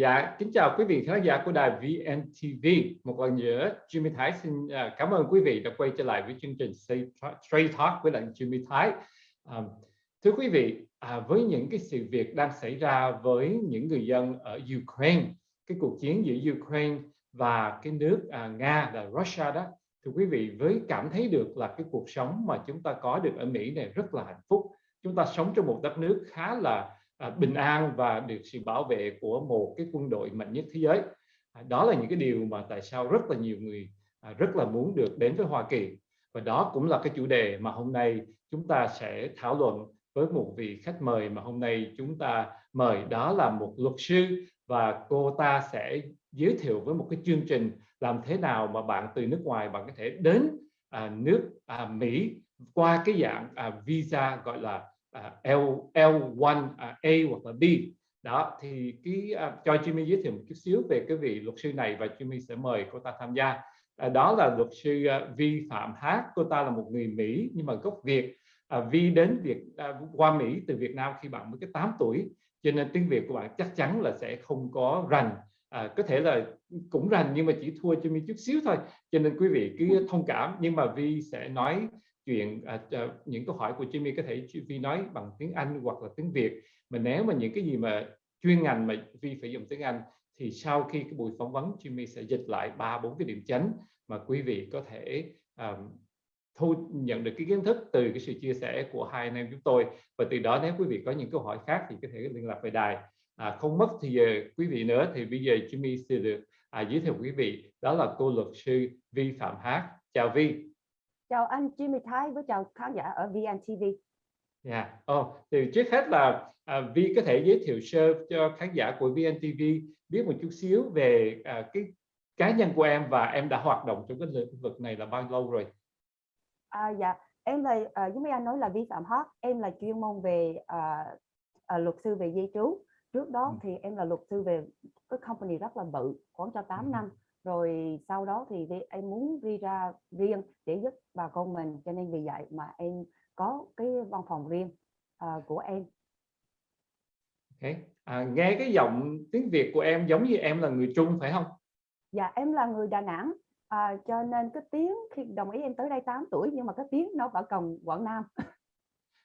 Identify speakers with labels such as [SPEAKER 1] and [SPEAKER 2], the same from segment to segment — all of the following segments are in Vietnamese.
[SPEAKER 1] Dạ, kính chào quý vị khán giả của đài VNTV. Một lần nữa, Jimmy Thái xin à, cảm ơn quý vị đã quay trở lại với chương trình Straight Talk với lại Jimmy Thái. À, thưa quý vị, à, với những cái sự việc đang xảy ra với những người dân ở Ukraine, cái cuộc chiến giữa Ukraine và cái nước à, Nga là Russia đó, thưa quý vị, với cảm thấy được là cái cuộc sống mà chúng ta có được ở Mỹ này rất là hạnh phúc. Chúng ta sống trong một đất nước khá là À, bình an và được sự bảo vệ của một cái quân đội mạnh nhất thế giới. À, đó là những cái điều mà tại sao rất là nhiều người à, rất là muốn được đến với Hoa Kỳ. Và đó cũng là cái chủ đề mà hôm nay chúng ta sẽ thảo luận với một vị khách mời mà hôm nay chúng ta mời. Đó là một luật sư và cô ta sẽ giới thiệu với một cái chương trình làm thế nào mà bạn từ nước ngoài bạn có thể đến à, nước à, Mỹ qua cái dạng à, visa gọi là À, L L1 à, A hoặc là B. Đó thì cái uh, cho Jimmy giới thiệu một chút xíu về cái vị luật sư này và Jimmy sẽ mời cô ta tham gia. Uh, đó là luật sư uh, Vi Phạm Hát cô ta là một người Mỹ nhưng mà gốc Việt. Uh, Vi đến Việt uh, qua Mỹ từ Việt Nam khi bạn mới cái 8 tuổi. Cho nên tiếng Việt của bạn chắc chắn là sẽ không có rành. À, có thể là cũng rành nhưng mà chỉ thua Jimmy chút xíu thôi. Cho nên quý vị cứ thông cảm. Nhưng mà Vi sẽ nói chuyện à, à, những câu hỏi của Jimmy có thể Vi nói bằng tiếng Anh hoặc là tiếng Việt. Mà nếu mà những cái gì mà chuyên ngành mà Vi phải dùng tiếng Anh thì sau khi cái buổi phỏng vấn Jimmy sẽ dịch lại ba bốn cái điểm chánh mà quý vị có thể um, thu nhận được cái kiến thức từ cái sự chia sẻ của hai anh em chúng tôi. Và từ đó nếu quý vị có những câu hỏi khác thì có thể liên lạc về đài. À, không mất thì giờ quý vị nữa thì bây giờ Jimmy sẽ được à, giới thiệu quý vị. Đó là cô luật sư Vi Phạm Hát chào Vi
[SPEAKER 2] Chào anh Jimmy Thái với chào khán giả ở VNTV.
[SPEAKER 1] Dạ, yeah. oh, thì trước hết là à, Vi có thể giới thiệu sơ cho khán giả của VNTV biết một chút xíu về à, cái cá nhân của em và em đã hoạt động trong cái lĩnh vực này là bao lâu rồi?
[SPEAKER 2] À, dạ, em là à, giống như anh nói là vi phạm hot, em là chuyên môn về à, à, luật sư về di trú. Trước đó ừ. thì em là luật sư về cái company rất là bự, khoảng cho 8 ừ. năm rồi sau đó thì em muốn đi ra riêng để giúp bà con mình cho nên vì vậy mà em có cái văn phòng riêng uh, của em.
[SPEAKER 1] Okay. à, nghe cái giọng tiếng Việt của em giống như em là người Trung phải không?
[SPEAKER 2] Dạ em là người Đà Nẵng à, cho nên cái tiếng khi đồng ý em tới đây 8 tuổi nhưng mà cái tiếng nó vẫn còn Quảng Nam.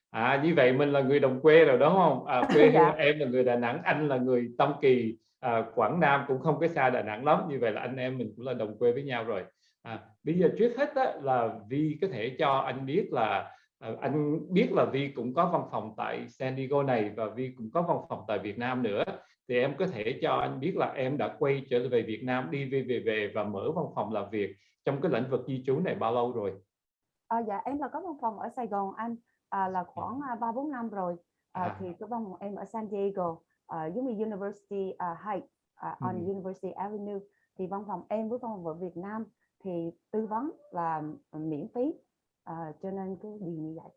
[SPEAKER 1] À như vậy mình là người đồng quê rồi đúng không? À, quê dạ. em là người Đà Nẵng anh là người Tâm Kỳ à, Quảng Nam cũng không có xa Đà Nẵng lắm như vậy là anh em mình cũng là đồng quê với nhau rồi. À, bây giờ trước hết đó, là Vi có thể cho anh biết là à, anh biết là Vi cũng có văn phòng tại San Diego này và Vi cũng có văn phòng tại Việt Nam nữa. Thì em có thể cho anh biết là em đã quay trở về Việt Nam đi về về về và mở văn phòng làm việc trong cái lĩnh vực di trú này bao lâu rồi?
[SPEAKER 2] À, dạ em là có văn phòng ở Sài Gòn anh. À, là khoảng à, ba bốn năm rồi. À, à. thì cái văn phòng em ở San Diego uh, giống như University uh, Heights uh, on ừ. University Avenue thì văn phòng em với văn phòng ở Việt Nam thì tư vấn là miễn phí. Uh, cho nên cái gì như vậy.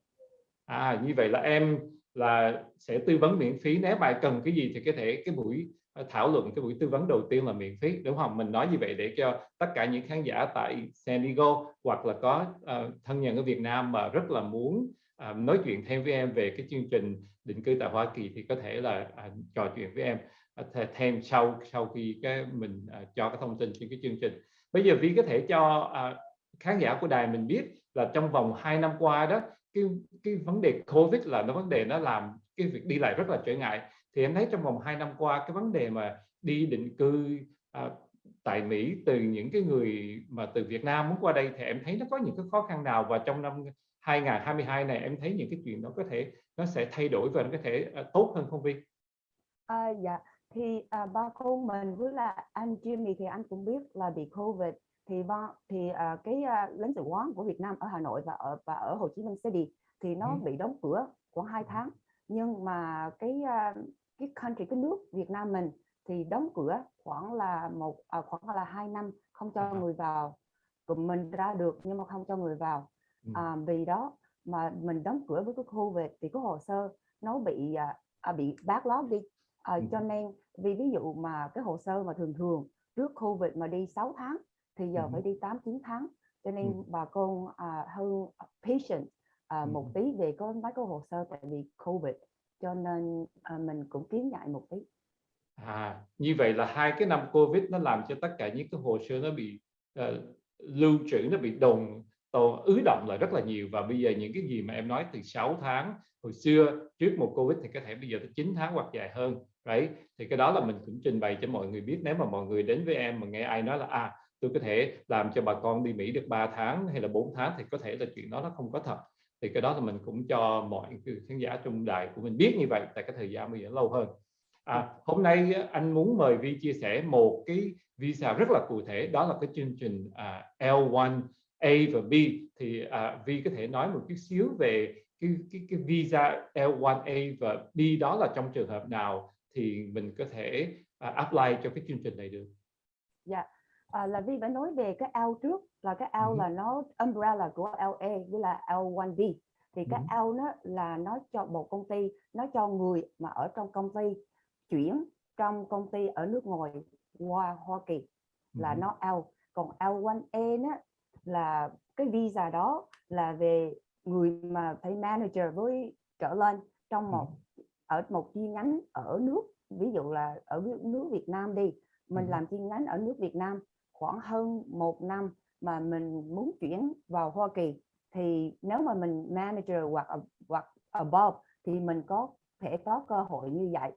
[SPEAKER 1] À như vậy là em là sẽ tư vấn miễn phí. Nếu bạn cần cái gì thì có thể cái buổi thảo luận cái buổi tư vấn đầu tiên là miễn phí đúng không? Mình nói như vậy để cho tất cả những khán giả tại San Diego hoặc là có uh, thân nhân ở Việt Nam mà rất là muốn à, nói chuyện thêm với em về cái chương trình định cư tại Hoa Kỳ thì có thể là à, trò chuyện với em à, thêm sau sau khi cái mình à, cho cái thông tin trên cái chương trình. Bây giờ Vi có thể cho à, khán giả của đài mình biết là trong vòng 2 năm qua đó cái cái vấn đề Covid là nó vấn đề nó làm cái việc đi lại rất là trở ngại. Thì em thấy trong vòng 2 năm qua cái vấn đề mà đi định cư à, tại Mỹ từ những cái người mà từ Việt Nam muốn qua đây thì em thấy nó có những cái khó khăn nào? Và trong năm 2022 này em thấy những cái chuyện đó có thể nó sẽ thay đổi và nó có thể uh, tốt hơn không Vi?
[SPEAKER 2] À, dạ. Thì à, ba cô mình với là anh Jimmy thì anh cũng biết là bị Covid. Thì ba thì à, cái à, lãnh sự quán của Việt Nam ở Hà Nội và ở và ở Hồ Chí Minh City thì nó ừ. bị đóng cửa khoảng 2 tháng. Nhưng mà cái à, cái country cái nước Việt Nam mình thì đóng cửa khoảng là một à, khoảng là hai năm không cho người vào cùng mình ra được nhưng mà không cho người vào à, vì đó mà mình đóng cửa với cái khu về thì cái hồ sơ nó bị à, à bị backlog đi à, ừ. cho nên vì ví dụ mà cái hồ sơ mà thường thường trước Covid mà đi 6 tháng thì giờ ừ. phải đi 8 9 tháng cho nên ừ. bà con à, hơn patient à, ừ. một tí về có mấy cái hồ sơ tại vì Covid cho nên à, mình cũng kiến ngại một tí
[SPEAKER 1] À, như vậy là hai cái năm Covid nó làm cho tất cả những cái hồ sơ nó bị uh, lưu trữ nó bị đồn tồn ứ động lại rất là nhiều. Và bây giờ những cái gì mà em nói từ 6 tháng hồi xưa trước một Covid thì có thể bây giờ tới 9 tháng hoặc dài hơn đấy thì cái đó là mình cũng trình bày cho mọi người biết. Nếu mà mọi người đến với em mà nghe ai nói là à tôi có thể làm cho bà con đi Mỹ được 3 tháng hay là 4 tháng thì có thể là chuyện đó nó không có thật. Thì cái đó là mình cũng cho mọi khán giả trong đài của mình biết như vậy tại cái thời gian bây giờ lâu hơn à, hôm nay anh muốn mời Vi chia sẻ một cái visa rất là cụ thể đó là cái chương trình à, L1 A và B thì à, Vi có thể nói một chút xíu về cái, cái, cái visa L1A và B đó là trong trường hợp nào thì mình có thể uh, apply cho cái chương trình này được.
[SPEAKER 2] Dạ, à, là Vi phải nói về cái L trước là cái L ừ. là nó umbrella của LA với là L1B thì cái ừ. L nó là nó cho một công ty nó cho người mà ở trong công ty chuyển trong công ty ở nước ngoài qua Hoa Kỳ là ừ. nó L còn L1A nó là cái visa đó là về người mà phải manager với trở lên trong một ở một chi nhánh ở nước ví dụ là ở nước Việt Nam đi. Mình làm chi nhánh ở nước Việt Nam khoảng hơn một năm mà mình muốn chuyển vào Hoa Kỳ. Thì nếu mà mình manager hoặc hoặc above thì mình có thể có cơ hội như vậy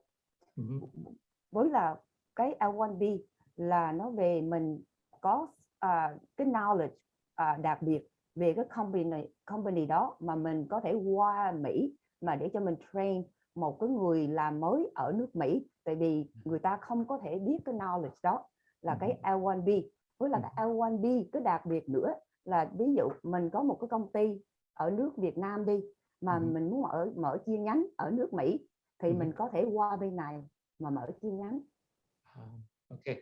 [SPEAKER 2] với là cái L1B là nó về mình có uh, cái knowledge uh, đặc biệt về cái company company đó mà mình có thể qua Mỹ mà để cho mình train một cái người làm mới ở nước Mỹ. Tại vì người ta không có thể biết cái knowledge đó là cái L1B với là cái L1B cái đặc biệt nữa là ví dụ mình có một cái công ty ở nước Việt Nam đi mà mình muốn mở mở chi nhánh ở nước Mỹ thì mình có thể qua bên này mà mở chi nhánh.
[SPEAKER 1] À, ok.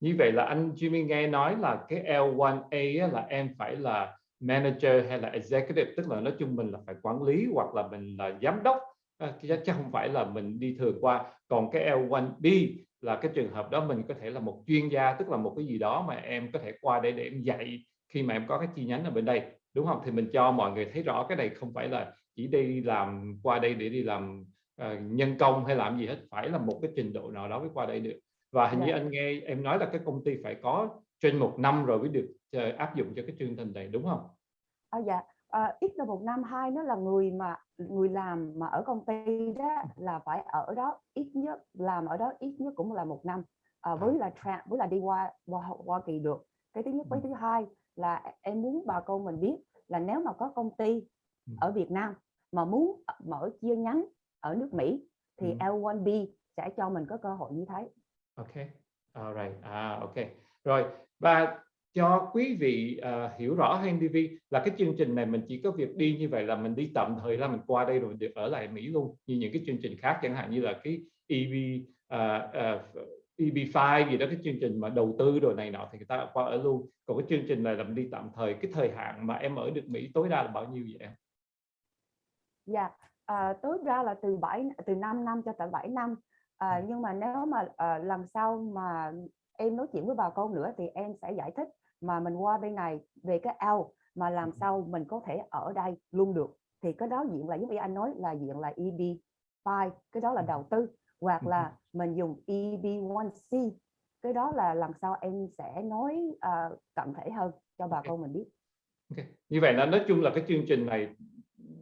[SPEAKER 1] Như vậy là anh Jimmy nghe nói là cái L1A là em phải là manager hay là executive tức là nói chung mình là phải quản lý hoặc là mình là giám đốc à, chứ không phải là mình đi thường qua còn cái L1B là cái trường hợp đó mình có thể là một chuyên gia tức là một cái gì đó mà em có thể qua đây để em dạy khi mà em có cái chi nhánh ở bên đây đúng không thì mình cho mọi người thấy rõ cái này không phải là chỉ đi làm qua đây để đi làm uh, nhân công hay làm gì hết phải là một cái trình độ nào đó mới qua đây được và hình yeah. như dạ. anh nghe em nói là cái công ty phải có trên một năm rồi mới được uh, áp dụng cho cái chương trình này đúng không?
[SPEAKER 2] À, dạ à, ít là một năm hai nó là người mà người làm mà ở công ty đó là phải ở đó ít nhất làm ở đó ít nhất cũng là một năm à, với là tra, với là đi qua qua Hoa Kỳ được cái thứ nhất với ừ. thứ hai là em muốn bà con mình biết là nếu mà có công ty ừ. ở Việt Nam mà muốn mở chi nhánh ở nước Mỹ thì ừ. L1B sẽ cho mình có cơ hội như thế.
[SPEAKER 1] Ok, alright, à ok, rồi và cho quý vị uh, hiểu rõ hơn TV là cái chương trình này mình chỉ có việc đi như vậy là mình đi tạm thời là mình qua đây rồi được ở lại Mỹ luôn như những cái chương trình khác chẳng hạn như là cái EB uh, uh, EB5 gì đó cái chương trình mà đầu tư rồi này nọ thì người ta qua ở luôn còn cái chương trình này là mình đi tạm thời cái thời hạn mà em ở được Mỹ tối đa là bao nhiêu vậy em?
[SPEAKER 2] Dạ yeah. À, tối đa là từ 7 từ 5 năm cho tới 7 năm à, nhưng mà nếu mà à, lần sau mà em nói chuyện với bà con nữa thì em sẽ giải thích mà mình qua bên này về cái ao mà làm ừ. sao mình có thể ở đây luôn được thì cái đó diện là giống như anh nói là diện là EB5 cái đó là ừ. đầu tư hoặc là mình dùng EB1C cái đó là lần sau em sẽ nói uh, cận thể hơn cho bà con mình biết
[SPEAKER 1] okay. như vậy là nói chung là cái chương trình này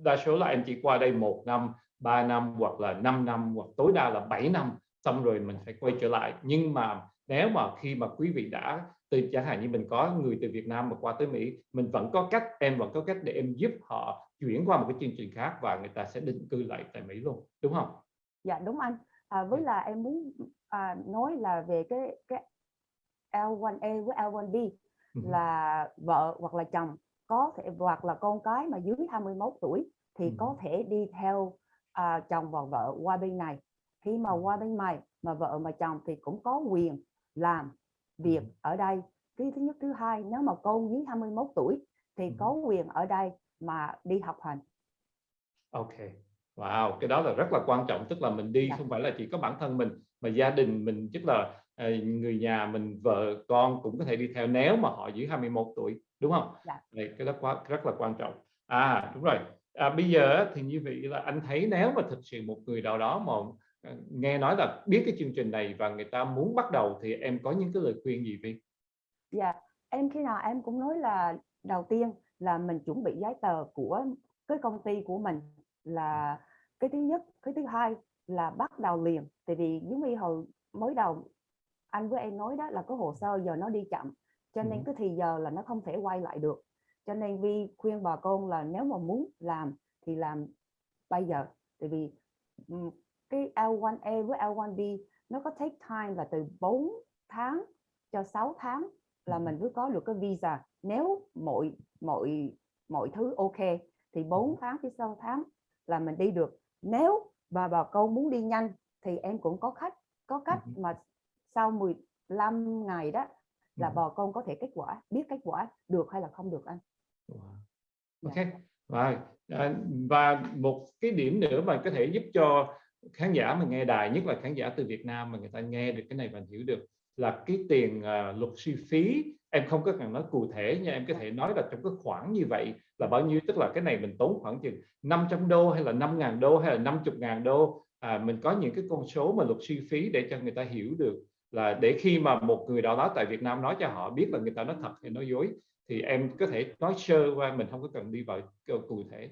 [SPEAKER 1] đa số là em chỉ qua đây một năm 3 năm hoặc là 5 năm hoặc tối đa là 7 năm xong rồi mình phải quay trở lại nhưng mà nếu mà khi mà quý vị đã từ chẳng hạn như mình có người từ Việt Nam mà qua tới Mỹ mình vẫn có cách em vẫn có cách để em giúp họ chuyển qua một cái chương trình khác và người ta sẽ định cư lại tại Mỹ luôn đúng không?
[SPEAKER 2] Dạ đúng anh à, với là em muốn à, nói là về cái cái L1A với L1B ừ. là vợ hoặc là chồng có thể hoặc là con cái mà dưới 21 tuổi thì ừ. có thể đi theo à, chồng và vợ qua bên này. Khi mà qua bên này mà vợ mà chồng thì cũng có quyền làm việc ở đây. Cái thứ nhất thứ hai nếu mà con dưới 21 tuổi thì có quyền ở đây mà đi học hành.
[SPEAKER 1] Ok. Wow cái đó là rất là quan trọng. Tức là mình đi dạ. không phải là chỉ có bản thân mình mà gia đình mình tức là ờ, người nhà mình vợ con cũng có thể đi theo nếu mà họ dưới 21 tuổi đúng không dạ. Đây, cái đó quá rất là quan trọng à đúng rồi à, bây giờ thì như vậy là anh thấy nếu mà thực sự một người nào đó mà ờ, nghe nói là biết cái chương trình này và người ta muốn bắt đầu thì em có những cái lời khuyên gì Vi?
[SPEAKER 2] Dạ, em khi nào em cũng nói là đầu tiên là mình chuẩn bị giấy tờ của cái công ty của mình là cái thứ nhất, cái thứ hai là bắt đầu liền. Tại vì giống như hồi mới đầu anh với em nói đó là có hồ sơ giờ nó đi chậm cho nên cái thì giờ là nó không thể quay lại được. Cho nên vi khuyên bà con là nếu mà muốn làm thì làm bây giờ. Tại vì cái L1A với L1B nó có take time là từ 4 tháng cho 6 tháng là mình mới có được cái visa. Nếu mọi mọi mọi thứ ok thì 4 tháng tới 6 tháng là mình đi được. Nếu mà bà con muốn đi nhanh thì em cũng có khách có cách mà sau 15 ngày đó là ừ. bà con có thể kết quả biết kết quả được hay là không được anh?
[SPEAKER 1] Wow. ok. Và và một cái điểm nữa mà có thể giúp cho khán giả mà nghe đài nhất là khán giả từ Việt Nam mà người ta nghe được cái này và hiểu được là cái tiền uh, luật sư phí. Em không có cần nói cụ thể nhưng em có thể nói là trong cái khoản như vậy là bao nhiêu tức là cái này mình tốn khoảng chừng 500 đô hay là 5.000 đô hay là 50.000 đô. À, mình có những cái con số mà luật sư phí để cho người ta hiểu được là để khi mà một người nào đó tại Việt Nam nói cho họ biết là người ta nói thật hay nói dối thì em có thể nói sơ qua mình không có cần đi vào cụ thể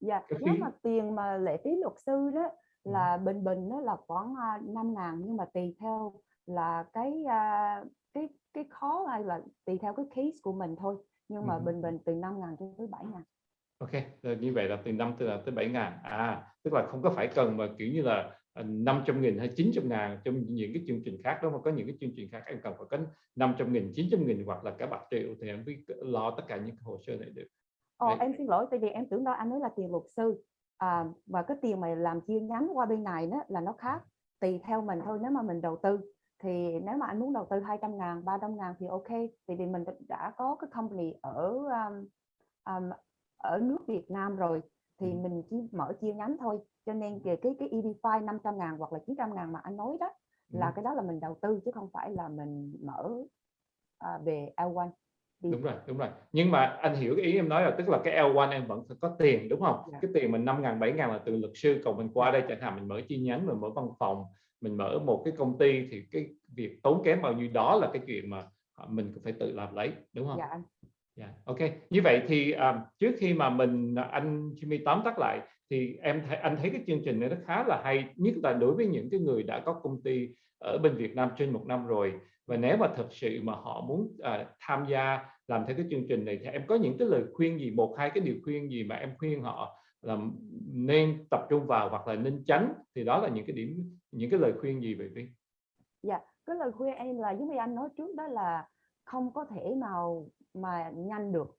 [SPEAKER 2] dạ cái nếu mà tiền mà lệ phí luật sư đó ừ. là bình bình nó là khoảng à, năm ngàn nhưng mà tùy theo là cái à, cái cái khó hay là tùy theo cái case của mình thôi nhưng mà ừ. bình bình từ 5 ngàn cho tới 7 ngàn
[SPEAKER 1] Ok, như vậy là từ 5 tới, tới 7 ngàn à tức là không có phải cần mà kiểu như là 500 nghìn hay 900 ngàn trong những cái chương trình khác đó mà có những cái chương trình khác em cần phải có 500 nghìn 900 nghìn hoặc là cả bạc triệu thì em biết lo tất cả những hồ sơ này được.
[SPEAKER 2] Ồ, em xin lỗi tại vì em tưởng đâu anh nói là tiền luật sư. À, và cái tiền mà làm chia nhánh qua bên này đó là nó khác tùy theo mình thôi nếu mà mình đầu tư thì nếu mà anh muốn đầu tư 200 ngàn 300 ngàn thì ok. Tại vì mình đã có cái company ở um, um, ở nước Việt Nam rồi thì ừ. mình chỉ mở chia nhánh thôi cho nên cái cái cái EB5 500 ngàn hoặc là 900 ngàn mà anh nói đó là ừ. cái đó là mình đầu tư chứ không phải là mình mở uh, về L1
[SPEAKER 1] thì... đúng rồi đúng rồi nhưng mà anh hiểu cái ý em nói là tức là cái L1 em vẫn phải có tiền đúng không. Dạ. cái tiền mình 5 ngàn 7 ngàn là từ luật sư còn mình qua dạ. đây chẳng hạn mình mở chi nhánh mình mở văn phòng mình mở một cái công ty thì cái việc tốn kém bao nhiêu đó là cái chuyện mà mình phải tự làm lấy đúng không? Dạ. Yeah, ok. Như vậy thì um, trước khi mà mình à, anh Jimmy tóm tắt lại thì em th anh thấy cái chương trình này nó khá là hay nhất là đối với những cái người đã có công ty ở bên Việt Nam trên một năm rồi và nếu mà thật sự mà họ muốn uh, tham gia làm theo cái chương trình này thì em có những cái lời khuyên gì một hai cái điều khuyên gì mà em khuyên họ là nên tập trung vào hoặc là nên tránh thì đó là những cái điểm những cái lời khuyên gì vậy Vi?
[SPEAKER 2] Dạ, cái lời khuyên em là giống như anh nói trước đó là không có thể nào mà nhanh được.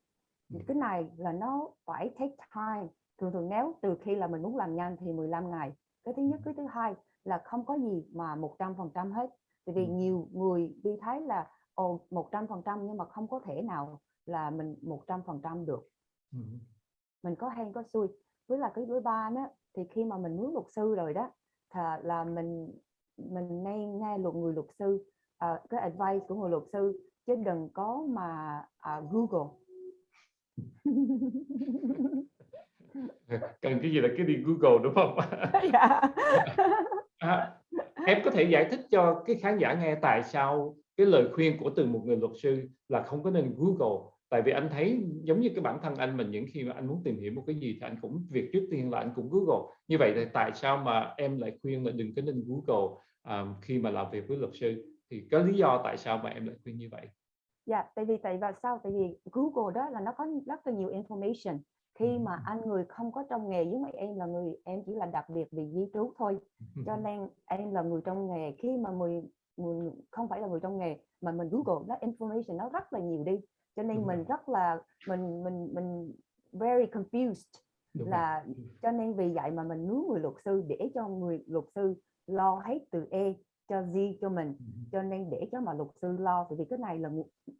[SPEAKER 2] Ừ. cái này là nó phải take time. Thường thường nếu từ khi là mình muốn làm nhanh thì 15 ngày. Cái thứ nhất ừ. cái thứ hai là không có gì mà 100 phần trăm hết. Tại vì ừ. nhiều người đi thấy là ồ 100 phần trăm nhưng mà không có thể nào là mình 100 phần trăm được. Mình có hay có xui. Với là cái thứ ba đó thì khi mà mình muốn luật sư rồi đó là mình mình nên nghe luật người luật sư uh, cái advice của người luật sư chứ đừng có mà uh, Google
[SPEAKER 1] cần cái gì là cái đi Google đúng không? dạ. à, em có thể giải thích cho cái khán giả nghe tại sao cái lời khuyên của từ một người luật sư là không có nên Google tại vì anh thấy giống như cái bản thân anh mình những khi mà anh muốn tìm hiểu một cái gì thì anh cũng việc trước tiên là anh cũng Google như vậy thì tại sao mà em lại khuyên là đừng có nên Google um, khi mà làm việc với luật sư thì có lý do tại sao mà em lại khuyên như vậy?
[SPEAKER 2] Dạ tại vì tại và sao? Tại vì Google đó là nó có rất là nhiều information. Khi mà anh người không có trong nghề giống như em là người em chỉ là đặc biệt vì di trú thôi. Cho nên em là người trong nghề. Khi mà người, người không phải là người trong nghề mà mình Google nó information nó rất là nhiều đi. Cho nên mình rất là mình mình mình very confused Đúng là rồi. cho nên vì vậy mà mình muốn người luật sư để cho người luật sư lo hết từ E cho Z cho mình. Cho nên để cho mà luật sư lo vì cái này là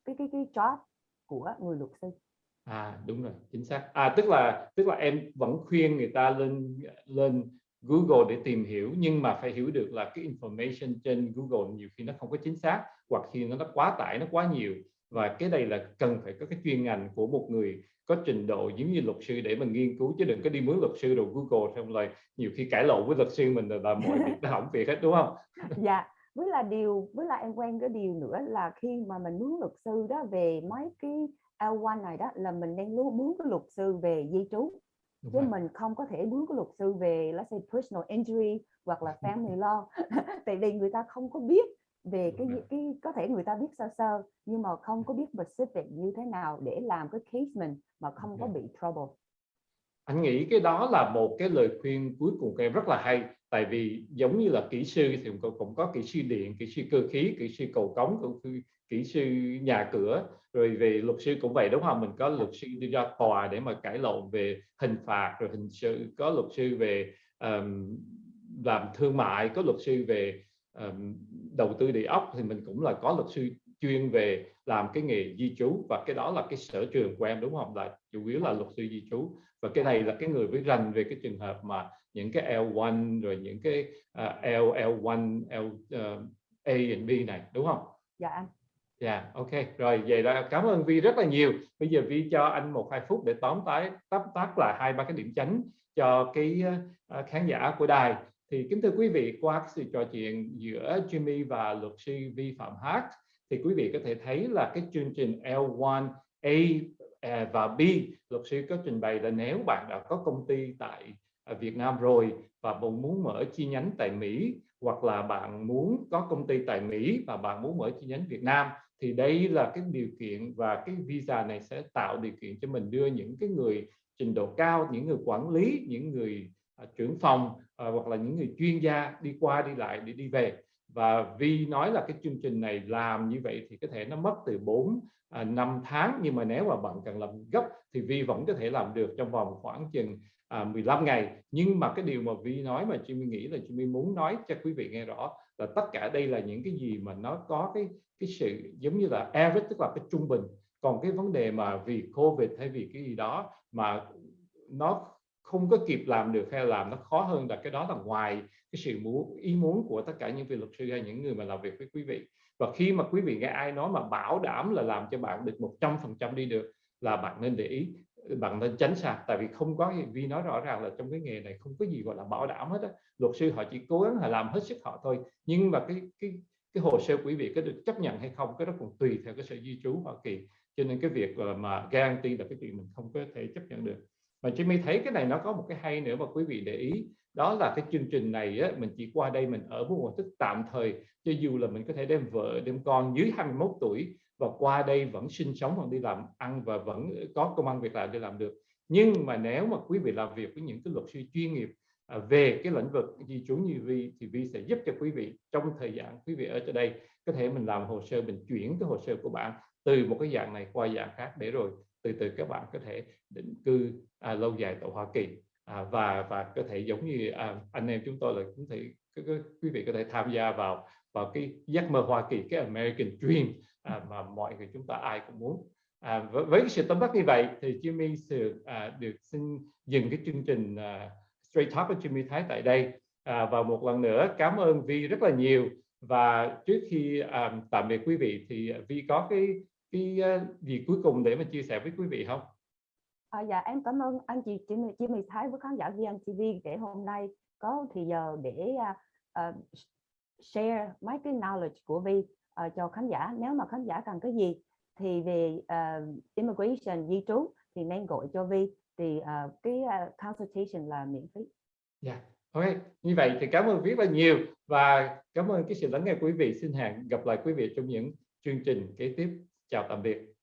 [SPEAKER 2] cái cái cái job của người luật sư.
[SPEAKER 1] À đúng rồi chính xác. À tức là tức là em vẫn khuyên người ta lên lên Google để tìm hiểu nhưng mà phải hiểu được là cái information trên Google nhiều khi nó không có chính xác hoặc khi nó quá tải nó quá nhiều. Và cái đây là cần phải có cái chuyên ngành của một người có trình độ giống như luật sư để mình nghiên cứu chứ đừng có đi mướn luật sư rồi Google xong rồi nhiều khi cãi lộn với luật sư mình là, là mọi việc nó hỏng việc hết đúng không?
[SPEAKER 2] dạ với là điều với là em quen cái điều nữa là khi mà mình mướn luật sư đó về mấy cái L1 này đó là mình đang luôn mướn cái luật sư về di trú
[SPEAKER 1] Đúng
[SPEAKER 2] chứ
[SPEAKER 1] rồi.
[SPEAKER 2] mình không có thể mướn cái luật sư về let's say personal injury hoặc là family law tại vì người ta không có biết về cái cái có thể người ta biết sơ sơ nhưng mà không có biết specific như thế nào để làm cái case mình mà không có
[SPEAKER 1] rồi.
[SPEAKER 2] bị trouble.
[SPEAKER 1] Anh nghĩ cái đó là một cái lời khuyên cuối cùng của em rất là hay tại vì giống như là kỹ sư thì cũng, có kỹ sư điện kỹ sư cơ khí kỹ sư cầu cống kỹ sư, kỹ sư nhà cửa. Rồi về luật sư cũng vậy đúng không? Mình có luật sư đi ra tòa để mà cãi lộn về hình phạt rồi hình sự có luật sư về um, làm thương mại có luật sư về um, đầu tư địa ốc thì mình cũng là có luật sư chuyên về làm cái nghề di trú và cái đó là cái sở trường của em đúng không là chủ yếu là luật sư di trú và cái này là cái người với rành về cái trường hợp mà những cái L1 rồi những cái uh, L L1 L uh, A and B này đúng không?
[SPEAKER 2] dạ anh
[SPEAKER 1] Dạ, yeah, ok. Rồi vậy là cảm ơn Vi rất là nhiều. Bây giờ Vi cho anh một hai phút để tóm tái tóm tắt lại hai ba cái điểm chánh cho cái uh, khán giả của đài. Thì kính thưa quý vị, qua sự trò chuyện giữa Jimmy và luật sư Vi Phạm Hát thì quý vị có thể thấy là cái chương trình L1 A à, và B luật sư có trình bày là nếu bạn đã có công ty tại à, Việt Nam rồi và bạn muốn mở chi nhánh tại Mỹ hoặc là bạn muốn có công ty tại Mỹ và bạn muốn mở chi nhánh Việt Nam thì đây là cái điều kiện và cái visa này sẽ tạo điều kiện cho mình đưa những cái người trình độ cao những người quản lý những người À, trưởng phòng à, hoặc là những người chuyên gia đi qua đi lại để đi về. Và Vi nói là cái chương trình này làm như vậy thì có thể nó mất từ 4 à, 5 tháng. Nhưng mà nếu mà bạn cần làm gấp thì Vi vẫn có thể làm được trong vòng khoảng chừng à, 15 ngày. Nhưng mà cái điều mà Vi nói mà Jimmy nghĩ là Jimmy muốn nói cho quý vị nghe rõ là tất cả đây là những cái gì mà nó có cái cái sự giống như là average tức là cái trung bình. Còn cái vấn đề mà vì Covid hay vì cái gì đó mà nó không có kịp làm được hay làm nó khó hơn là cái đó là ngoài cái sự muốn ý muốn của tất cả những vị luật sư hay những người mà làm việc với quý vị. Và khi mà quý vị nghe ai nói mà bảo đảm là làm cho bạn được 100% đi được là bạn nên để ý, bạn nên tránh xa. Tại vì không có vì nói rõ ràng là trong cái nghề này không có gì gọi là bảo đảm hết á. Luật sư họ chỉ cố gắng họ làm hết sức họ thôi. Nhưng mà cái cái cái hồ sơ quý vị có được chấp nhận hay không, cái đó còn tùy theo cái sự di trú Hoa Kỳ. Cho nên cái việc mà guarantee là cái chuyện mình không có thể chấp nhận được mà Jimmy thấy cái này nó có một cái hay nữa mà quý vị để ý. Đó là cái chương trình này á, mình chỉ qua đây mình ở một thức tạm thời cho dù là mình có thể đem vợ đem con dưới 21 tuổi và qua đây vẫn sinh sống vẫn đi làm ăn và vẫn có công ăn việc làm để làm được. Nhưng mà nếu mà quý vị làm việc với những cái luật sư chuyên nghiệp à, về cái lĩnh vực di trú như Vi thì Vi sẽ giúp cho quý vị trong thời gian quý vị ở cho đây có thể mình làm hồ sơ mình chuyển cái hồ sơ của bạn từ một cái dạng này qua dạng khác để rồi từ từ các bạn có thể định cư à, lâu dài tại Hoa Kỳ. À, và và có thể giống như à, anh em chúng tôi là cũng thể quý vị có thể tham gia vào vào cái giấc mơ Hoa Kỳ cái American Dream à, mà mọi người chúng ta ai cũng muốn. À, với, với cái sự tóm tắt như vậy thì Jimmy sự à, được xin dừng cái chương trình à, Straight Talk của Jimmy Thái tại đây. À, và một lần nữa cảm ơn Vi rất là nhiều. Và trước khi à, tạm biệt quý vị thì Vi có cái cái gì cuối cùng để mà chia sẻ với quý vị không?
[SPEAKER 2] À, dạ em cảm ơn anh chị Jimmy, Jimmy Thái với khán giả VNTV để hôm nay có thì giờ để uh, share mấy cái knowledge của Vi uh, cho khán giả nếu mà khán giả cần cái gì thì về uh, immigration di trú thì nên gọi cho Vi thì uh, cái uh, consultation là miễn phí.
[SPEAKER 1] Dạ, yeah. ok. Như vậy thì cảm ơn rất là nhiều và cảm ơn cái sự lắng nghe quý vị. Xin hẹn gặp lại quý vị trong những chương trình kế tiếp. Chào tạm biệt.